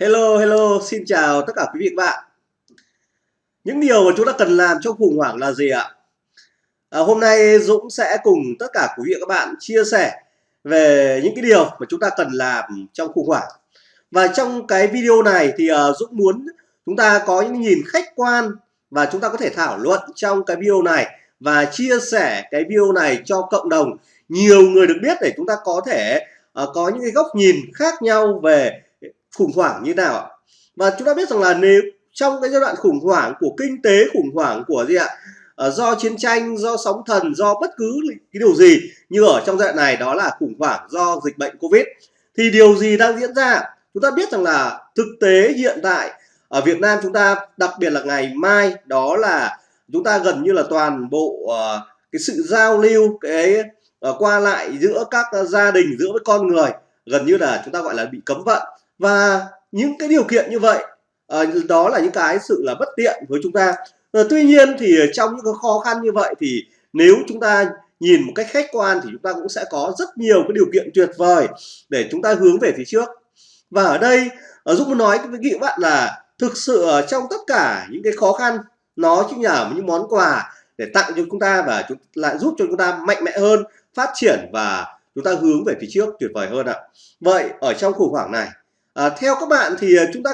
Hello, hello, xin chào tất cả quý vị và các bạn. Những điều mà chúng ta cần làm trong khủng hoảng là gì ạ? À, hôm nay Dũng sẽ cùng tất cả quý vị và các bạn chia sẻ về những cái điều mà chúng ta cần làm trong khủng hoảng. Và trong cái video này thì uh, Dũng muốn chúng ta có những nhìn khách quan và chúng ta có thể thảo luận trong cái video này và chia sẻ cái video này cho cộng đồng nhiều người được biết để chúng ta có thể uh, có những cái góc nhìn khác nhau về khủng hoảng như nào ạ? Và chúng ta biết rằng là nếu trong cái giai đoạn khủng hoảng của kinh tế khủng hoảng của gì ạ? À, do chiến tranh do sóng thần do bất cứ cái điều gì như ở trong giai đoạn này đó là khủng hoảng do dịch bệnh covid. Thì điều gì đang diễn ra? Chúng ta biết rằng là thực tế hiện tại ở Việt Nam chúng ta đặc biệt là ngày mai đó là chúng ta gần như là toàn bộ uh, cái sự giao lưu cái uh, qua lại giữa các gia đình giữa với con người gần như là chúng ta gọi là bị cấm vận và những cái điều kiện như vậy ờ, đó là những cái sự là bất tiện với chúng ta. Ờ, tuy nhiên thì trong những cái khó khăn như vậy thì nếu chúng ta nhìn một cách khách quan thì chúng ta cũng sẽ có rất nhiều cái điều kiện tuyệt vời để chúng ta hướng về phía trước. Và ở đây ờ, Dũng muốn nói với các bạn là thực sự trong tất cả những cái khó khăn, nó chính là những món quà để tặng cho chúng ta và chúng, lại giúp cho chúng ta mạnh mẽ hơn, phát triển và chúng ta hướng về phía trước tuyệt vời hơn ạ. Vậy, ở trong khủng hoảng này à, theo các bạn thì ờ, chúng ta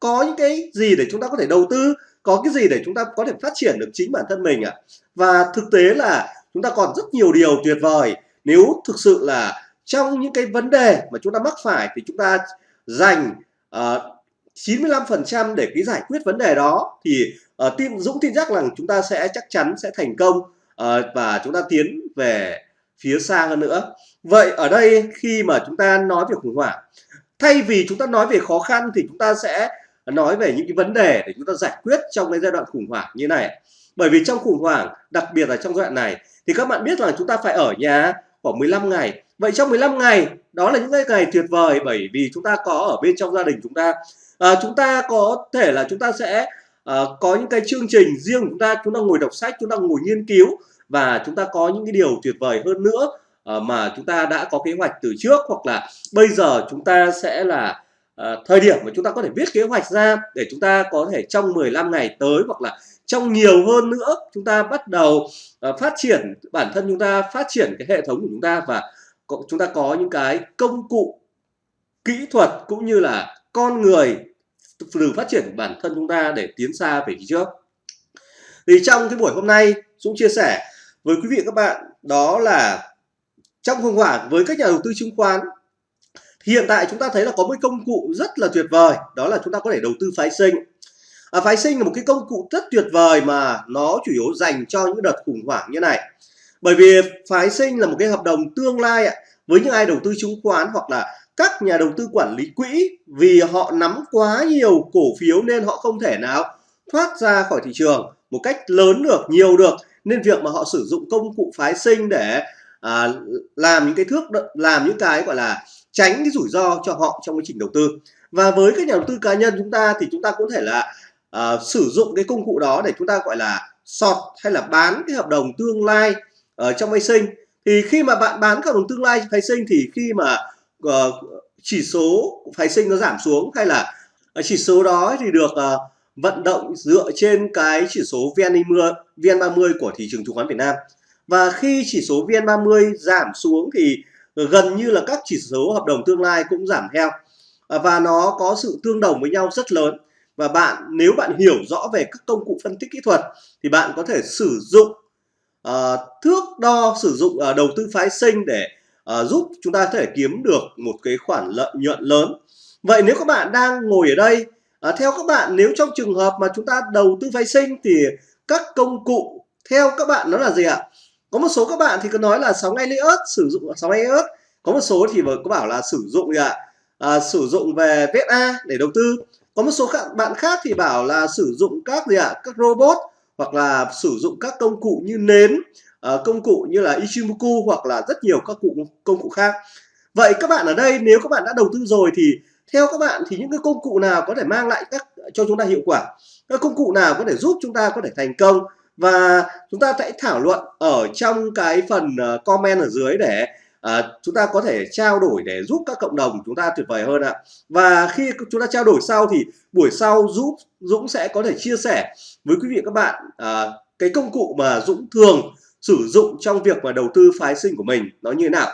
có những cái gì để chúng ta có thể đầu tư có cái gì để chúng ta có thể phát triển được chính bản thân mình ạ à? và thực tế là chúng ta còn rất nhiều điều tuyệt vời nếu thực sự là trong những cái vấn đề mà chúng ta mắc phải thì chúng ta dành ờ, uh, 95% để cái giải quyết vấn đề đó thì uh, tin Dũng tin chắc rằng chúng ta sẽ chắc chắn sẽ thành công uh, và chúng ta tiến về phía xa hơn nữa vậy ở đây khi mà chúng ta nói về khủng hoảng thay vì chúng ta nói về khó khăn thì chúng ta sẽ nói về những cái vấn đề để chúng ta giải quyết trong cái giai đoạn khủng hoảng như này. Bởi vì trong khủng hoảng đặc biệt là trong giai đoạn này thì các bạn biết là chúng ta phải ở nhà khoảng 15 ngày. Vậy trong 15 ngày đó là những cái ngày tuyệt vời bởi vì chúng ta có ở bên trong gia đình chúng ta. À, chúng ta có thể là chúng ta sẽ à, có những cái chương trình riêng chúng ta. Chúng ta ngồi đọc sách chúng ta ngồi nghiên cứu và chúng ta có những cái điều tuyệt vời hơn nữa uh, mà chúng ta đã có kế hoạch từ trước hoặc là bây giờ chúng ta sẽ là uh, thời điểm mà chúng ta có thể viết kế hoạch ra để chúng ta có thể trong 15 ngày tới hoặc là trong nhiều hơn nữa chúng ta bắt đầu uh, phát triển bản thân chúng ta phát triển cái hệ thống của chúng ta và chúng ta có những cái công cụ kỹ thuật cũng như là con người từ phát triển bản thân chúng ta để tiến xa về phía trước. Thì trong cái buổi hôm nay Dũng chia sẻ với quý vị các bạn đó là trong khủng hoảng với các nhà đầu tư chứng khoán hiện tại chúng ta thấy là có một công cụ rất là tuyệt vời đó là chúng ta có thể đầu tư phái sinh. À, phái sinh là một cái công cụ rất tuyệt vời mà nó chủ yếu dành cho những đợt khủng hoảng như này. Bởi vì phái sinh là một cái hợp đồng tương lai với những ai đầu tư chứng khoán hoặc là các nhà đầu tư quản lý quỹ vì họ nắm quá nhiều cổ phiếu nên họ không thể nào thoát ra khỏi thị trường một cách lớn được nhiều được. Nên việc mà họ sử dụng công cụ phái sinh để à, làm những cái thước làm những cái gọi là tránh cái rủi ro cho họ trong quá trình đầu tư. Và với các nhà đầu tư cá nhân chúng ta thì chúng ta có thể là à, sử dụng cái công cụ đó để chúng ta gọi là sọt hay là bán cái hợp đồng tương lai ở trong phái sinh thì khi mà bạn bán hợp đồng tương lai phái sinh thì khi mà uh, chỉ số phái sinh nó giảm xuống hay là ờ, chỉ số đó thì được uh, vận động dựa trên cái chỉ số VN30, VN30 của thị trường chứng khoán Việt Nam và khi chỉ số VN30 giảm xuống thì gần như là các chỉ số hợp đồng tương lai cũng giảm theo. À, và nó có sự tương đồng với nhau rất lớn. Và bạn nếu bạn hiểu rõ về các công cụ phân tích kỹ thuật thì bạn có thể sử dụng uh, thước đo sử dụng uh, đầu tư phái sinh để uh, giúp chúng ta có thể kiếm được một cái khoản lợi nhuận lớn. Vậy nếu các bạn đang ngồi ở đây uh, theo các bạn nếu trong trường hợp mà chúng ta đầu tư phái sinh thì các công cụ theo các bạn nó là gì ạ? Có một số các bạn thì có nói là sóng Elliott sử dụng sóng Elliott. Có một số thì có bảo là sử dụng gì ạ? À, sử dụng về VSA để đầu tư. Có một số bạn khác thì bảo là sử dụng các gì ạ? Các robot hoặc là sử dụng các công cụ như nến uh, công cụ như là Ichimoku hoặc là rất nhiều các cụ công cụ khác. Vậy các bạn ở đây nếu các bạn đã đầu tư rồi thì theo các bạn thì những cái công cụ nào có thể mang lại các cho chúng ta hiệu quả? Các công cụ nào có thể giúp chúng ta có thể thành công? Và chúng ta sẽ thảo luận ở trong cái phần ờ, comment ở dưới để à, chúng ta có thể trao đổi để giúp các cộng đồng chúng ta tuyệt vời hơn ạ. Và khi chúng ta trao đổi sau thì buổi sau giúp Dũng sẽ có thể chia sẻ với quý vị các bạn à, cái công cụ mà Dũng thường sử dụng trong việc mà đầu tư phái sinh của mình nó như thế nào.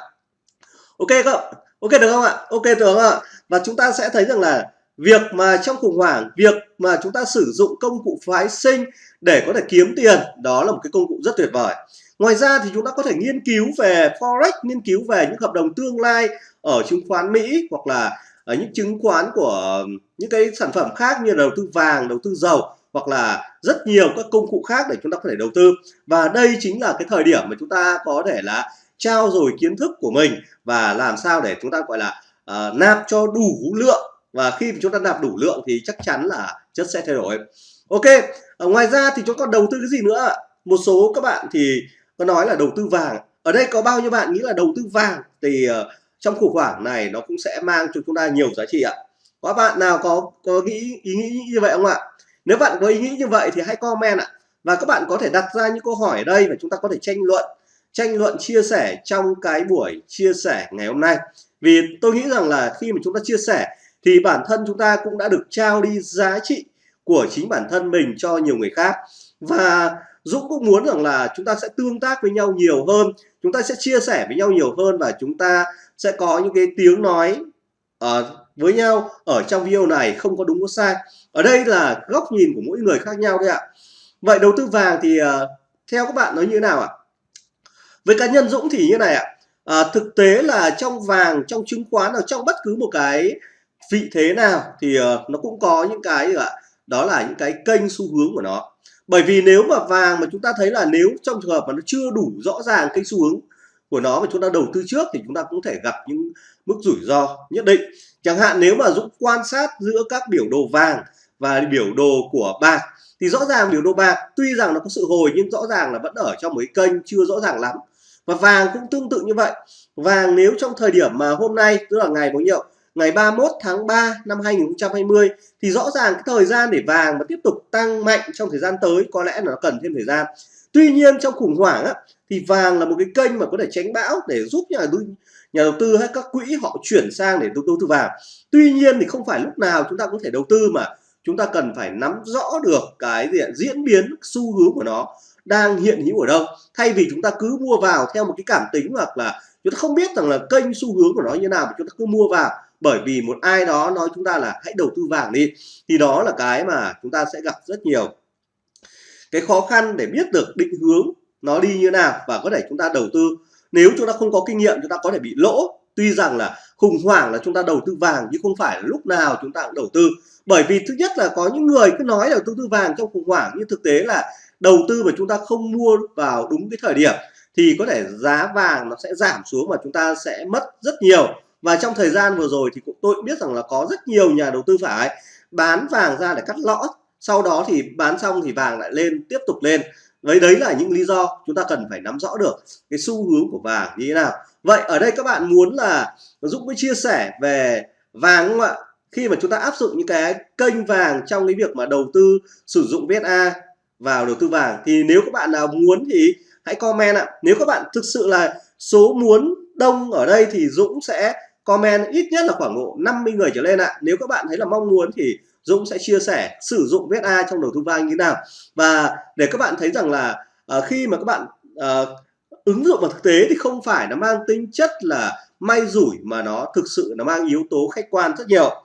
Ok không ok được không ạ? Ok được không ạ? Và chúng ta sẽ thấy rằng là việc mà trong khủng hoảng việc mà chúng ta sử dụng công cụ phái sinh để có thể kiếm tiền đó là một cái công cụ rất tuyệt vời. Ngoài ra thì chúng ta có thể nghiên cứu về forex nghiên cứu về những hợp đồng tương lai ở chứng khoán mỹ hoặc là ở những chứng khoán của những cái sản phẩm khác như đầu tư vàng đầu tư dầu hoặc là rất nhiều các công cụ khác để chúng ta có thể đầu tư. Và đây chính là cái thời điểm mà chúng ta có thể là trao dồi kiến thức của mình và làm sao để chúng ta gọi là uh, nạp cho đủ lượng và khi chúng ta nạp đủ lượng thì chắc chắn là chất sẽ thay đổi. Ok, ở ngoài ra thì chúng ta còn đầu tư cái gì nữa một số các bạn thì có nói là đầu tư vàng. Ở đây có bao nhiêu bạn nghĩ là đầu tư vàng thì ờ, trong khủng hoảng này nó cũng sẽ mang cho chúng ta nhiều giá trị ạ? Có bạn nào có có nghĩ, ý nghĩ như vậy không ạ? Nếu bạn có ý nghĩ như vậy thì hãy comment ạ. Và các bạn có thể đặt ra những câu hỏi ở đây và chúng ta có thể tranh luận tranh luận, chia sẻ trong cái buổi chia sẻ ngày hôm nay. Vì tôi nghĩ rằng là khi mà chúng ta chia sẻ thì bản thân chúng ta cũng đã được trao đi giá trị của chính bản thân mình cho nhiều người khác. Và Dũng cũng muốn rằng là chúng ta sẽ tương tác với nhau nhiều hơn chúng ta sẽ chia sẻ với nhau nhiều hơn và chúng ta sẽ có những cái tiếng nói uh, với nhau ở trong video này không có đúng có sai. Ở đây là góc nhìn của mỗi người khác nhau đấy ạ. Vậy đầu tư vàng thì uh, theo các bạn nói như thế nào ạ? Với cá nhân Dũng thì như này ạ. À, thực tế là trong vàng trong chứng khoán ở trong bất cứ một cái vị thế nào thì uh, nó cũng có những cái ạ đó là những cái kênh xu hướng của nó. Bởi vì nếu mà vàng mà chúng ta thấy là nếu trong trường hợp mà nó chưa đủ rõ ràng kênh xu hướng của nó mà chúng ta đầu tư trước thì chúng ta cũng thể gặp những mức rủi ro nhất định. Chẳng hạn nếu mà Dũng quan sát giữa các biểu đồ vàng và biểu đồ của bạc thì rõ ràng biểu đồ bạc tuy rằng nó có sự hồi nhưng rõ ràng là vẫn ở trong một cái kênh chưa rõ ràng lắm. Và vàng cũng tương tự như vậy. Vàng nếu trong thời điểm mà hôm nay tức là ngày bao nhiêu ngày 31 tháng 3 năm 2020 thì rõ ràng cái thời gian để vàng mà tiếp tục tăng mạnh trong thời gian tới có lẽ là nó cần thêm thời gian. Tuy nhiên trong khủng hoảng á, thì vàng là một cái kênh mà có thể tránh bão để giúp nhà đầu nhà đầu tư hay các quỹ họ chuyển sang để đầu tư vàng. Tuy nhiên thì không phải lúc nào chúng ta có thể đầu tư mà chúng ta cần phải nắm rõ được cái diện diễn biến xu hướng của nó đang hiện hữu ở đâu. Thay vì chúng ta cứ mua vào theo một cái cảm tính hoặc là chúng ta không biết rằng là kênh xu hướng của nó như nào mà chúng ta cứ mua vào bởi vì một ai đó nói chúng ta là hãy đầu tư vàng đi, thì đó là cái mà chúng ta sẽ gặp rất nhiều. Cái khó khăn để biết được định hướng nó đi như nào và có thể chúng ta đầu tư. Nếu chúng ta không có kinh nghiệm, chúng ta có thể bị lỗ. Tuy rằng là khủng hoảng là chúng ta đầu tư vàng nhưng không phải là lúc nào chúng ta cũng đầu tư. Bởi vì thứ nhất là có những người cứ nói là đầu tư vàng trong khủng hoảng, nhưng thực tế là đầu tư mà chúng ta không mua vào đúng cái thời điểm, thì có thể giá vàng nó sẽ giảm xuống và chúng ta sẽ mất rất nhiều và trong thời gian vừa rồi thì cũng tôi cũng biết rằng là có rất nhiều nhà đầu tư phải bán vàng ra để cắt lõ sau đó thì bán xong thì vàng lại lên, tiếp tục lên. Đấy đấy là những lý do chúng ta cần phải nắm rõ được cái xu hướng của vàng như thế nào. Vậy ở đây các bạn muốn là Dũng mới chia sẻ về vàng không ạ? Khi mà chúng ta áp dụng những cái kênh vàng trong cái việc mà đầu tư sử dụng VSA vào đầu tư vàng thì nếu các bạn nào muốn thì hãy comment ạ. Nếu các bạn thực sự là số muốn đông ở đây thì Dũng sẽ comment ít nhất là khoảng độ 50 người trở lên ạ. Nếu các bạn thấy là mong muốn thì Dũng sẽ chia sẻ sử dụng VSA trong đầu tư vàng như thế nào. Và để các bạn thấy rằng là uh, khi mà các bạn uh, ứng dụng vào thực tế thì không phải nó mang tính chất là may rủi mà nó thực sự nó mang yếu tố khách quan rất nhiều.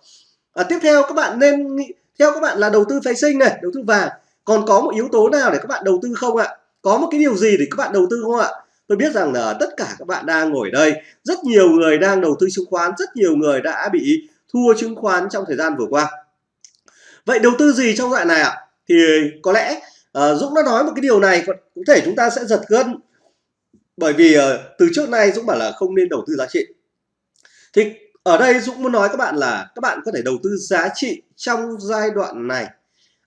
À, tiếp theo các bạn nên nghĩ theo các bạn là đầu tư phái sinh này đầu tư vàng. Còn có một yếu tố nào để các bạn đầu tư không ạ? Có một cái điều gì để các bạn đầu tư không ạ? Tôi biết rằng là tất cả các bạn đang ngồi đây rất nhiều người đang đầu tư chứng khoán rất nhiều người đã bị thua chứng khoán trong thời gian vừa qua. Vậy đầu tư gì trong loại này ạ? Thì có lẽ uh, Dũng đã nói một cái điều này có thể chúng ta sẽ giật gân. Bởi vì uh, từ trước nay Dũng bảo là không nên đầu tư giá trị. Thì ở đây Dũng muốn nói các bạn là các bạn có thể đầu tư giá trị trong giai đoạn này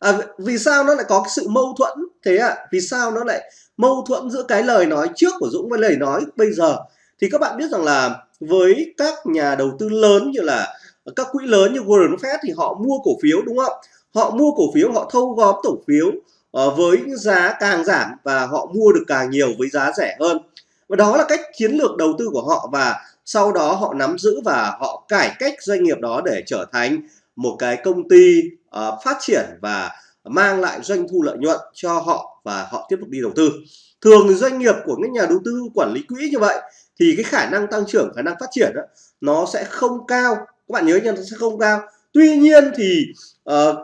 à, vì sao nó lại có cái sự mâu thuẫn? Thế ạ à? vì sao nó lại mâu thuẫn giữa cái lời nói trước của Dũng với lời nói bây giờ? Thì các bạn biết rằng là với các nhà đầu tư lớn như là các quỹ lớn như Warren Buffett thì họ mua cổ phiếu đúng không? Họ mua cổ phiếu họ thâu góp cổ phiếu uh, với giá càng giảm và họ mua được càng nhiều với giá rẻ hơn. Và đó là cách chiến lược đầu tư của họ và sau đó họ nắm giữ và họ cải cách doanh nghiệp đó để trở thành một cái công ty uh, phát triển và mang lại doanh thu lợi nhuận cho họ và họ tiếp tục đi đầu tư. Thường doanh nghiệp của những nhà đầu tư quản lý quỹ như vậy thì cái khả năng tăng trưởng khả năng phát triển đó, nó sẽ không cao. Các bạn nhớ nha nó sẽ không cao. Tuy nhiên thì uh,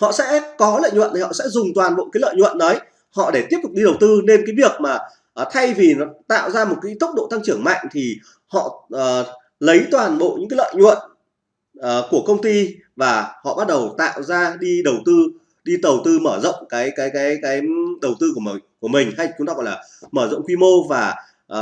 họ sẽ có lợi nhuận thì họ sẽ dùng toàn bộ cái lợi nhuận đấy họ để tiếp tục đi đầu tư. Nên cái việc mà uh, thay vì nó tạo ra một cái tốc độ tăng trưởng mạnh thì họ uh, lấy toàn bộ những cái lợi nhuận uh, của công ty và họ bắt đầu tạo ra đi đầu tư đi đầu tư mở rộng cái cái cái cái đầu tư của mình của mình hay chúng ta gọi là mở rộng quy mô và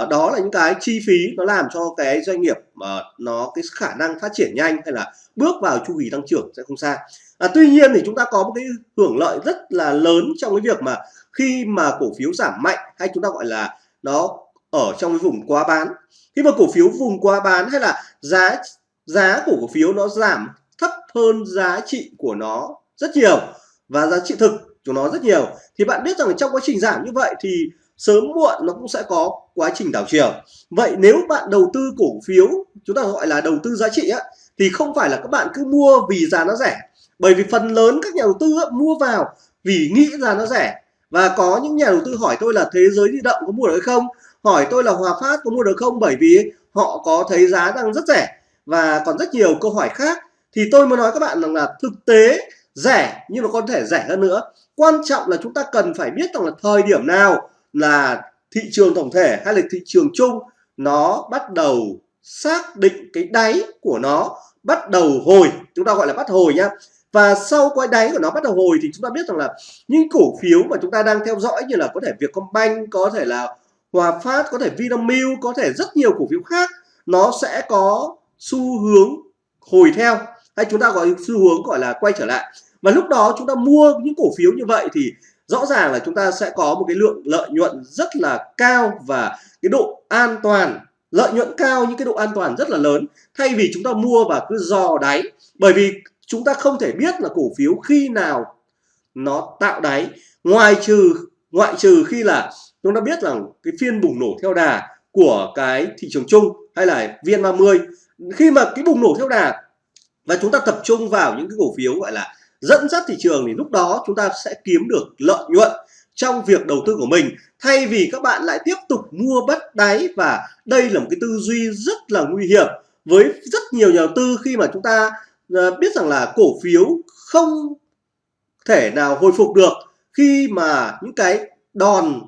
uh, đó là những cái chi phí nó làm cho cái doanh nghiệp mà uh, nó cái khả năng phát triển nhanh hay là bước vào chu kỳ tăng trưởng sẽ không xa. À, tuy nhiên thì chúng ta có một cái hưởng lợi rất là lớn trong cái việc mà khi mà cổ phiếu giảm mạnh hay chúng ta gọi là nó ở trong cái vùng quá bán. Khi mà cổ phiếu vùng quá bán hay là giá giá của cổ phiếu nó giảm thấp hơn giá trị của nó rất nhiều và giá trị thực của nó rất nhiều. Thì bạn biết rằng trong quá trình giảm như vậy thì sớm muộn nó cũng sẽ có quá trình đảo chiều. Vậy nếu bạn đầu tư cổ phiếu chúng ta gọi là đầu tư giá trị á thì không phải là các bạn cứ mua vì giá nó rẻ. Bởi vì phần lớn các nhà đầu tư á, mua vào vì nghĩ giá nó rẻ. Và có những nhà đầu tư hỏi tôi là thế giới di động có mua được hay không? Hỏi tôi là hòa phát có mua được không? Bởi vì họ có thấy giá đang rất rẻ và còn rất nhiều câu hỏi khác. Thì tôi muốn nói các bạn rằng là thực tế, rẻ, nhưng mà có thể rẻ hơn nữa. Quan trọng là chúng ta cần phải biết rằng là thời điểm nào là thị trường tổng thể hay là thị trường chung, nó bắt đầu xác định cái đáy của nó bắt đầu hồi. Chúng ta gọi là bắt hồi nhá. Và sau cái đáy của nó bắt đầu hồi thì chúng ta biết rằng là những cổ phiếu mà chúng ta đang theo dõi như là có thể Vietcombank, có thể là Hòa Phát, có thể Vinamilk, có thể rất nhiều cổ phiếu khác, nó sẽ có xu hướng hồi theo. Hay chúng ta gọi xu hướng gọi là quay trở lại. Và lúc đó chúng ta mua những cổ phiếu như vậy thì rõ ràng là chúng ta sẽ có một cái lượng lợi nhuận rất là cao và cái độ an toàn, lợi nhuận cao những cái độ an toàn rất là lớn. Thay vì chúng ta mua và cứ dò đáy. Bởi vì chúng ta không thể biết là cổ phiếu khi nào nó tạo đáy. Ngoài trừ, ngoại trừ khi là chúng ta biết rằng cái phiên bùng nổ theo đà của cái thị trường chung hay là VN30 khi mà cái bùng nổ theo đà và chúng ta tập trung vào những cái cổ phiếu gọi là dẫn dắt thị trường thì lúc đó chúng ta sẽ kiếm được lợi nhuận trong việc đầu tư của mình. Thay vì các bạn lại tiếp tục mua bất đáy và đây là một cái tư duy rất là nguy hiểm với rất nhiều nhà đầu tư khi mà chúng ta ờ, biết rằng là cổ phiếu không thể nào hồi phục được khi mà những cái đòn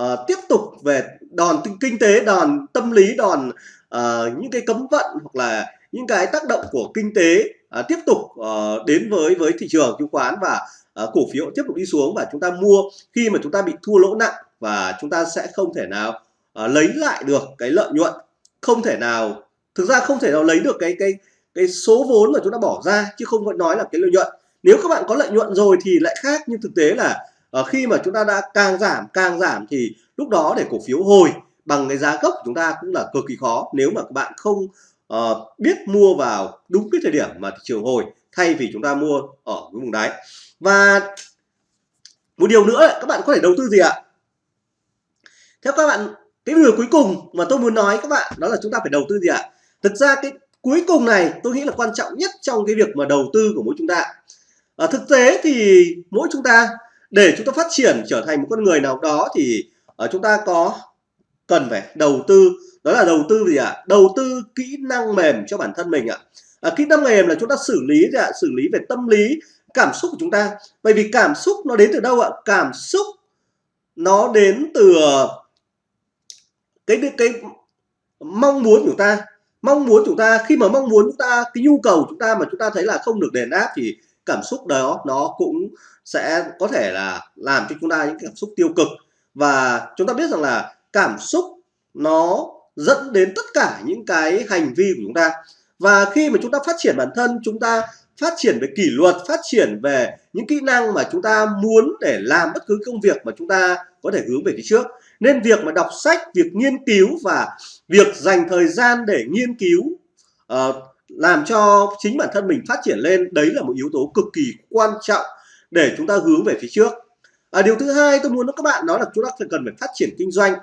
uh, tiếp tục về đòn kinh tế đòn tâm lý đòn uh, những cái cấm vận hoặc là những cái tác động của kinh tế uh, tiếp tục uh, đến với với thị trường chứng khoán và uh, cổ phiếu tiếp tục đi xuống và chúng ta mua khi mà chúng ta bị thua lỗ nặng và chúng ta sẽ không thể nào uh, lấy lại được cái lợi nhuận. Không thể nào thực ra không thể nào lấy được cái cái cái số vốn mà chúng ta bỏ ra chứ không phải nói là cái lợi nhuận. Nếu các bạn có lợi nhuận rồi thì lại khác nhưng thực tế là uh, khi mà chúng ta đã càng giảm càng giảm thì lúc đó để cổ phiếu hồi bằng cái giá gốc của chúng ta cũng là cực kỳ khó. Nếu mà các bạn không uh, biết mua vào đúng cái thời điểm mà thị trường hồi thay vì chúng ta mua ở cái vùng đáy. Và một điều nữa các bạn có thể đầu tư gì ạ? Theo các bạn cái điều cuối cùng mà tôi muốn nói các bạn đó là chúng ta phải đầu tư gì ạ? Thực ra cái cuối cùng này tôi nghĩ là quan trọng nhất trong cái việc mà đầu tư của mỗi chúng ta. Ở thực tế thì mỗi chúng ta để chúng ta phát triển trở thành một con người nào đó thì ở chúng ta có cần phải đầu tư đó là đầu tư gì ạ à? đầu tư kỹ năng mềm cho bản thân mình ạ à. à, kỹ năng mềm là chúng ta xử lý gì ạ à? xử lý về tâm lý cảm xúc của chúng ta bởi vì cảm xúc nó đến từ đâu ạ cảm xúc nó đến từ cái cái mong muốn của chúng ta mong muốn chúng ta khi mà mong muốn chúng ta cái nhu cầu chúng ta mà chúng ta thấy là không được đền đáp thì cảm xúc đó nó cũng sẽ có thể là làm cho chúng ta những cảm xúc tiêu cực và chúng ta biết rằng là cảm xúc nó dẫn đến tất cả những cái hành vi của chúng ta. Và khi mà chúng ta phát triển bản thân chúng ta phát triển về kỷ luật phát triển về những kỹ năng mà chúng ta muốn để làm bất cứ công việc mà chúng ta có thể hướng về phía trước. Nên việc mà đọc sách việc nghiên cứu và việc dành thời gian để nghiên cứu uh, làm cho chính bản thân mình phát triển lên đấy là một yếu tố cực kỳ quan trọng để chúng ta hướng về phía trước à, điều thứ hai tôi muốn nói các bạn đó là chúng ta cần phải phát triển kinh doanh.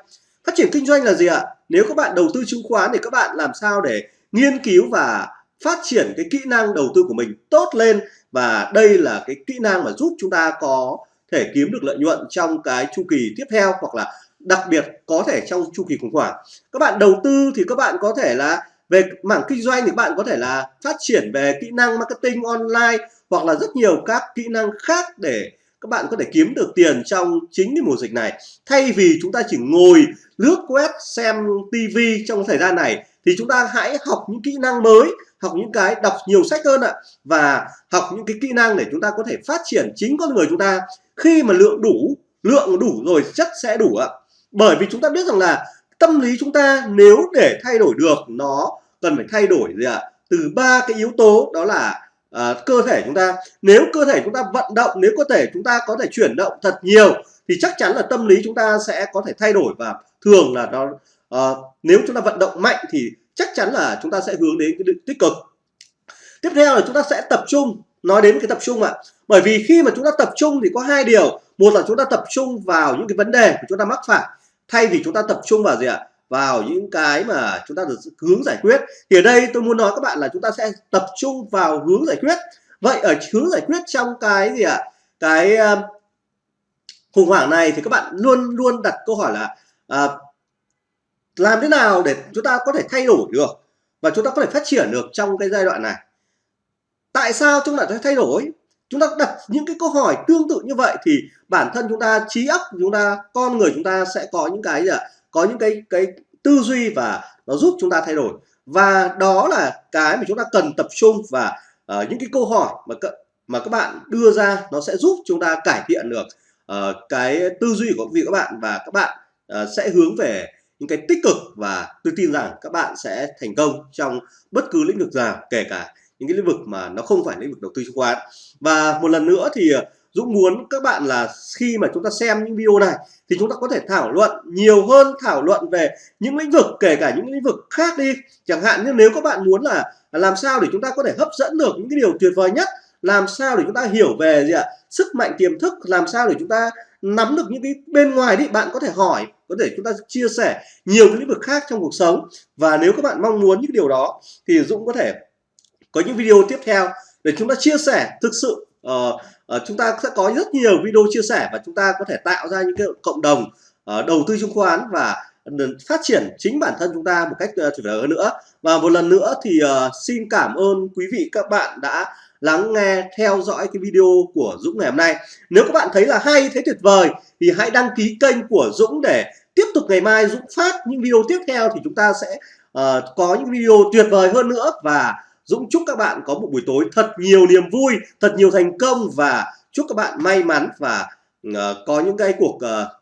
Phát triển kinh doanh là gì ạ? Nếu các bạn đầu tư chứng khoán thì các bạn làm sao để nghiên cứu và phát triển cái kỹ năng đầu tư của mình tốt lên? Và đây là cái kỹ năng mà giúp chúng ta có thể kiếm được lợi nhuận trong cái chu kỳ tiếp theo hoặc là đặc biệt có thể trong chu kỳ khủng hoảng. Các bạn đầu tư thì các bạn có thể là về mảng kinh doanh thì các bạn có thể là phát triển về kỹ năng marketing online hoặc là rất nhiều các kỹ năng khác để các bạn có thể kiếm được tiền trong chính cái mùa dịch này. Thay vì chúng ta chỉ ngồi, lướt web, xem tivi trong thời gian này, thì chúng ta hãy học những kỹ năng mới, học những cái, đọc nhiều sách hơn ạ, và học những cái kỹ năng để chúng ta có thể phát triển chính con người chúng ta. Khi mà lượng đủ lượng đủ rồi chất sẽ đủ ạ. Bởi vì chúng ta biết rằng là tâm lý chúng ta nếu để thay đổi được, nó cần phải thay đổi gì ạ? Từ ba cái yếu tố, đó là à, cơ thể chúng ta nếu cơ thể chúng ta vận động nếu cơ thể chúng ta có thể chuyển động thật nhiều thì chắc chắn là tâm lý chúng ta sẽ có thể thay đổi và thường là nó à, nếu chúng ta vận động mạnh thì chắc chắn là chúng ta sẽ hướng đến cái tích cực tiếp theo là chúng ta sẽ tập trung nói đến cái tập trung ạ bởi vì khi mà chúng ta tập trung thì có hai điều một là chúng ta tập trung vào những cái vấn đề của chúng ta mắc phải thay vì chúng ta tập trung vào gì ạ vào những cái mà chúng ta được hướng giải quyết. Thì ở đây tôi muốn nói các bạn là chúng ta sẽ tập trung vào hướng giải quyết. Vậy ở hướng giải quyết trong cái gì ạ? Cái uh, khủng hoảng này thì các bạn luôn luôn đặt câu hỏi là uh, làm thế nào để chúng ta có thể thay đổi được và chúng ta có thể phát triển được trong cái giai đoạn này? Tại sao chúng ta phải thay đổi? Chúng ta đặt những cái câu hỏi tương tự như vậy thì bản thân chúng ta trí óc chúng ta con người chúng ta sẽ có những cái gì ạ? Có những cái cái tư duy và nó giúp chúng ta thay đổi. Và đó là cái mà chúng ta cần tập trung và uh, những cái câu hỏi mà mà các bạn đưa ra nó sẽ giúp chúng ta cải thiện được uh, cái tư duy của vị các bạn và các bạn uh, sẽ hướng về những cái tích cực và tôi tin rằng các bạn sẽ thành công trong bất cứ lĩnh vực nào kể cả những cái lĩnh vực mà nó không phải lĩnh vực đầu tư chứng khoán. Và một lần nữa thì Dũng muốn các bạn là khi mà chúng ta xem những video này thì chúng ta có thể thảo luận nhiều hơn, thảo luận về những lĩnh vực, kể cả những lĩnh vực khác đi. Chẳng hạn như nếu các bạn muốn là làm sao để chúng ta có thể hấp dẫn được những cái điều tuyệt vời nhất, làm sao để chúng ta hiểu về gì ạ? Sức mạnh, tiềm thức, làm sao để chúng ta nắm được những cái bên ngoài đi. Bạn có thể hỏi, có thể chúng ta chia sẻ nhiều cái lĩnh vực khác trong cuộc sống. Và nếu các bạn mong muốn những điều đó thì Dũng có thể có những video tiếp theo để chúng ta chia sẻ thực sự uh, uh, chúng ta sẽ có rất nhiều video chia sẻ và chúng ta có thể tạo ra những cái cộng đồng uh, đầu tư chứng khoán và phát triển chính bản thân chúng ta một cách tuyệt vời hơn nữa. Và một lần nữa thì uh, xin cảm ơn quý vị các bạn đã lắng nghe theo dõi cái video của Dũng ngày hôm nay. Nếu các bạn thấy là hay thấy tuyệt vời thì hãy đăng ký kênh của Dũng để tiếp tục ngày mai Dũng phát những video tiếp theo thì chúng ta sẽ uh, có những video tuyệt vời hơn nữa. Và Dũng chúc các bạn có một buổi tối thật nhiều niềm vui, thật nhiều thành công và chúc các bạn may mắn và uh, có những cái cuộc uh,